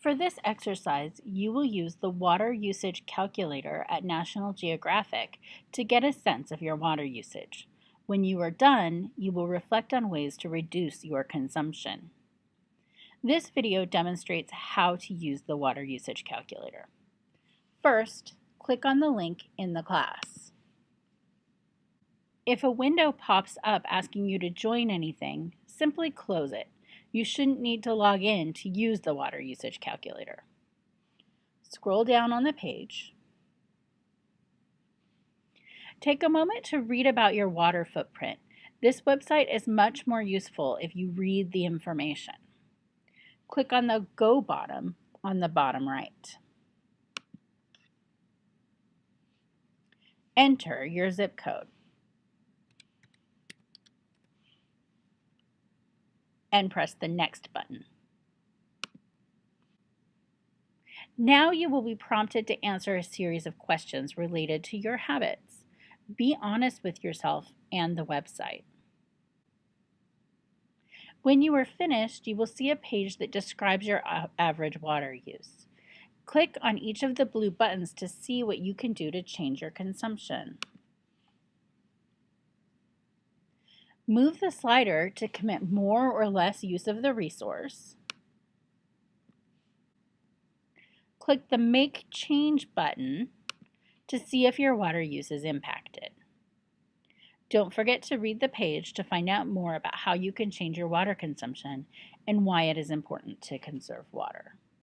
For this exercise, you will use the water usage calculator at National Geographic to get a sense of your water usage. When you are done, you will reflect on ways to reduce your consumption. This video demonstrates how to use the water usage calculator. First, click on the link in the class. If a window pops up asking you to join anything, simply close it. You shouldn't need to log in to use the water usage calculator. Scroll down on the page Take a moment to read about your water footprint. This website is much more useful if you read the information. Click on the Go bottom on the bottom right. Enter your zip code. And press the Next button. Now you will be prompted to answer a series of questions related to your habits be honest with yourself and the website. When you are finished, you will see a page that describes your average water use. Click on each of the blue buttons to see what you can do to change your consumption. Move the slider to commit more or less use of the resource. Click the Make Change button to see if your water use is impacted. Don't forget to read the page to find out more about how you can change your water consumption and why it is important to conserve water.